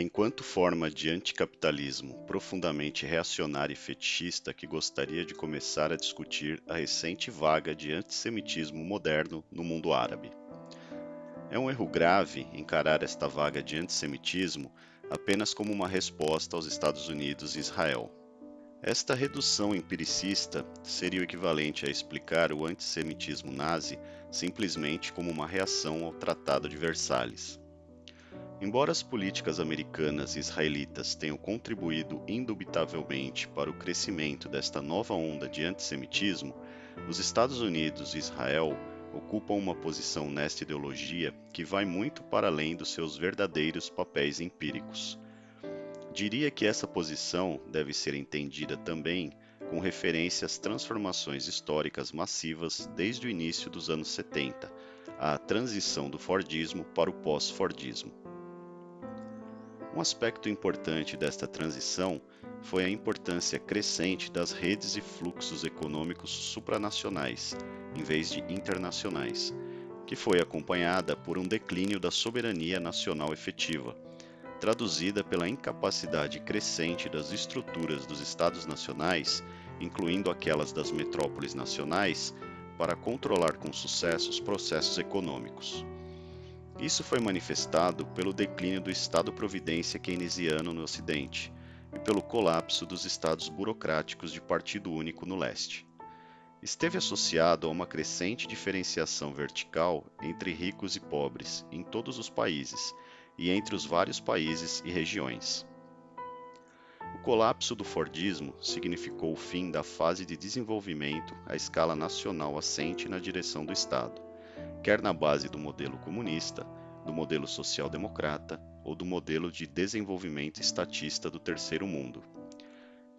Enquanto forma de anticapitalismo profundamente reacionária e fetichista que gostaria de começar a discutir a recente vaga de antissemitismo moderno no mundo árabe. É um erro grave encarar esta vaga de antissemitismo apenas como uma resposta aos Estados Unidos e Israel. Esta redução empiricista seria o equivalente a explicar o antissemitismo nazi simplesmente como uma reação ao Tratado de Versalhes. Embora as políticas americanas e israelitas tenham contribuído indubitavelmente para o crescimento desta nova onda de antissemitismo, os Estados Unidos e Israel ocupam uma posição nesta ideologia que vai muito para além dos seus verdadeiros papéis empíricos. Diria que essa posição deve ser entendida também com referência às transformações históricas massivas desde o início dos anos 70, a transição do Fordismo para o pós-Fordismo. Um aspecto importante desta transição foi a importância crescente das redes e fluxos econômicos supranacionais, em vez de internacionais, que foi acompanhada por um declínio da soberania nacional efetiva, traduzida pela incapacidade crescente das estruturas dos Estados nacionais, incluindo aquelas das metrópoles nacionais, para controlar com sucesso os processos econômicos. Isso foi manifestado pelo declínio do Estado-providência keynesiano no Ocidente e pelo colapso dos estados burocráticos de partido único no leste. Esteve associado a uma crescente diferenciação vertical entre ricos e pobres em todos os países e entre os vários países e regiões. O colapso do Fordismo significou o fim da fase de desenvolvimento à escala nacional assente na direção do Estado quer na base do modelo comunista, do modelo social-democrata ou do modelo de desenvolvimento estatista do terceiro mundo.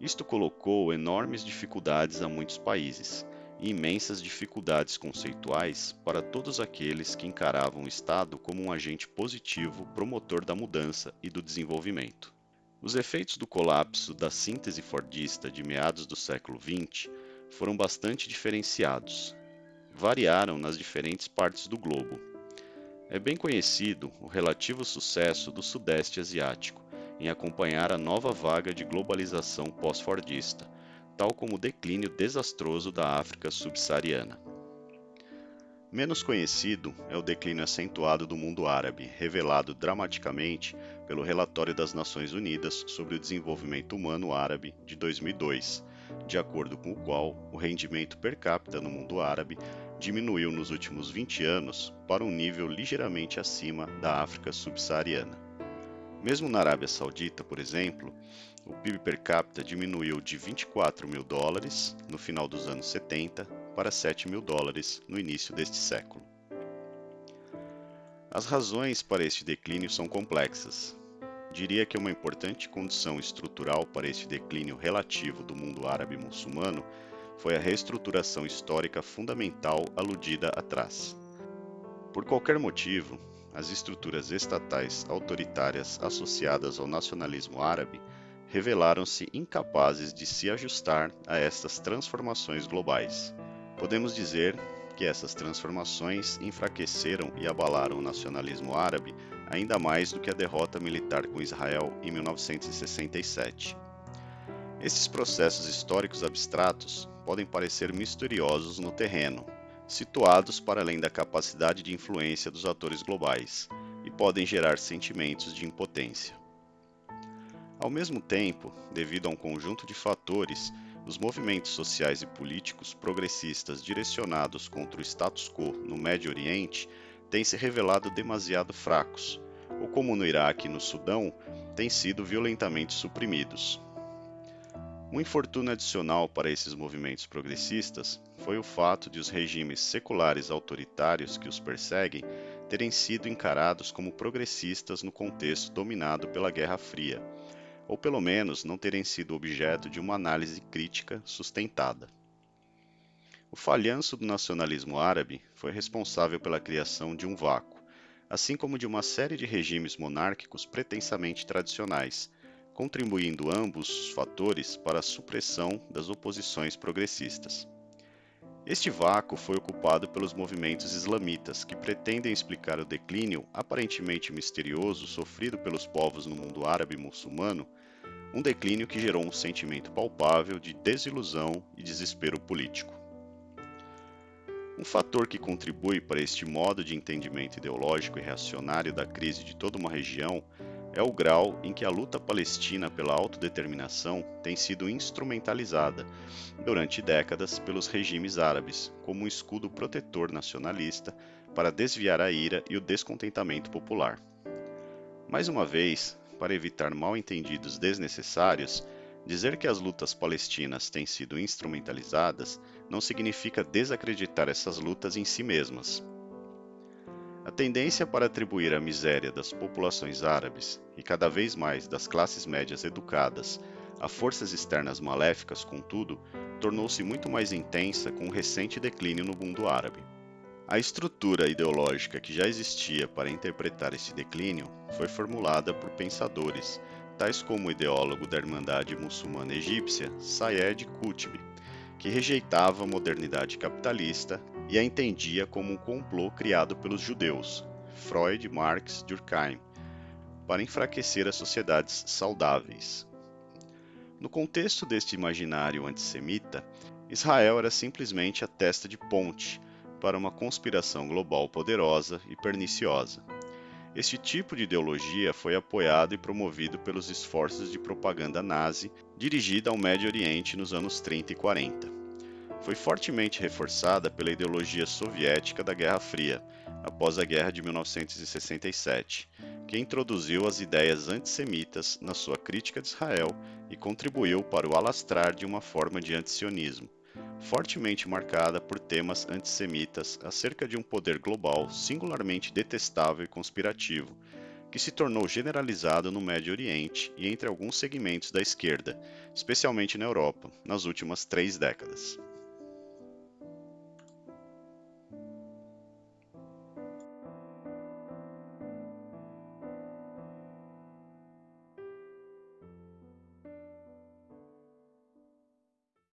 Isto colocou enormes dificuldades a muitos países e imensas dificuldades conceituais para todos aqueles que encaravam o Estado como um agente positivo promotor da mudança e do desenvolvimento. Os efeitos do colapso da síntese fordista de meados do século XX foram bastante diferenciados variaram nas diferentes partes do globo. É bem conhecido o relativo sucesso do Sudeste Asiático em acompanhar a nova vaga de globalização pós-fordista, tal como o declínio desastroso da África subsaariana. Menos conhecido é o declínio acentuado do mundo árabe, revelado dramaticamente pelo Relatório das Nações Unidas sobre o Desenvolvimento Humano Árabe de 2002, de acordo com o qual o rendimento per capita no mundo árabe diminuiu nos últimos 20 anos para um nível ligeiramente acima da África subsaariana. Mesmo na Arábia Saudita, por exemplo, o PIB per capita diminuiu de 24 mil dólares no final dos anos 70 para 7 mil dólares no início deste século. As razões para este declínio são complexas, Diria que uma importante condição estrutural para este declínio relativo do mundo árabe muçulmano foi a reestruturação histórica fundamental aludida atrás. Por qualquer motivo, as estruturas estatais autoritárias associadas ao nacionalismo árabe revelaram-se incapazes de se ajustar a estas transformações globais. Podemos dizer que essas transformações enfraqueceram e abalaram o nacionalismo árabe ainda mais do que a derrota militar com Israel em 1967. Esses processos históricos abstratos podem parecer misteriosos no terreno, situados para além da capacidade de influência dos atores globais, e podem gerar sentimentos de impotência. Ao mesmo tempo, devido a um conjunto de fatores, os movimentos sociais e políticos progressistas direcionados contra o status quo no Médio Oriente têm se revelado demasiado fracos, ou como no Iraque e no Sudão, têm sido violentamente suprimidos. Um infortúnio adicional para esses movimentos progressistas foi o fato de os regimes seculares autoritários que os perseguem terem sido encarados como progressistas no contexto dominado pela Guerra Fria, ou pelo menos não terem sido objeto de uma análise crítica sustentada. O falhanço do nacionalismo árabe foi responsável pela criação de um vácuo, assim como de uma série de regimes monárquicos pretensamente tradicionais, contribuindo ambos os fatores para a supressão das oposições progressistas. Este vácuo foi ocupado pelos movimentos islamitas, que pretendem explicar o declínio aparentemente misterioso sofrido pelos povos no mundo árabe muçulmano, um declínio que gerou um sentimento palpável de desilusão e desespero político. Um fator que contribui para este modo de entendimento ideológico e reacionário da crise de toda uma região é o grau em que a luta palestina pela autodeterminação tem sido instrumentalizada durante décadas pelos regimes árabes como um escudo protetor nacionalista para desviar a ira e o descontentamento popular. Mais uma vez, para evitar mal-entendidos desnecessários, dizer que as lutas palestinas têm sido instrumentalizadas não significa desacreditar essas lutas em si mesmas. A tendência para atribuir a miséria das populações árabes e cada vez mais das classes médias educadas a forças externas maléficas, contudo, tornou-se muito mais intensa com o recente declínio no mundo árabe. A estrutura ideológica que já existia para interpretar esse declínio foi formulada por pensadores, tais como o ideólogo da Irmandade Muçulmana Egípcia, Sayed Qutb, que rejeitava a modernidade capitalista e a entendia como um complô criado pelos judeus, Freud, Marx, Durkheim, para enfraquecer as sociedades saudáveis. No contexto deste imaginário antissemita, Israel era simplesmente a testa de ponte para uma conspiração global poderosa e perniciosa. Este tipo de ideologia foi apoiado e promovido pelos esforços de propaganda nazi dirigida ao Médio Oriente nos anos 30 e 40. Foi fortemente reforçada pela ideologia soviética da Guerra Fria, após a Guerra de 1967, que introduziu as ideias antissemitas na sua crítica de Israel e contribuiu para o alastrar de uma forma de antisionismo fortemente marcada por temas antissemitas acerca de um poder global singularmente detestável e conspirativo, que se tornou generalizado no Médio Oriente e entre alguns segmentos da esquerda, especialmente na Europa, nas últimas três décadas.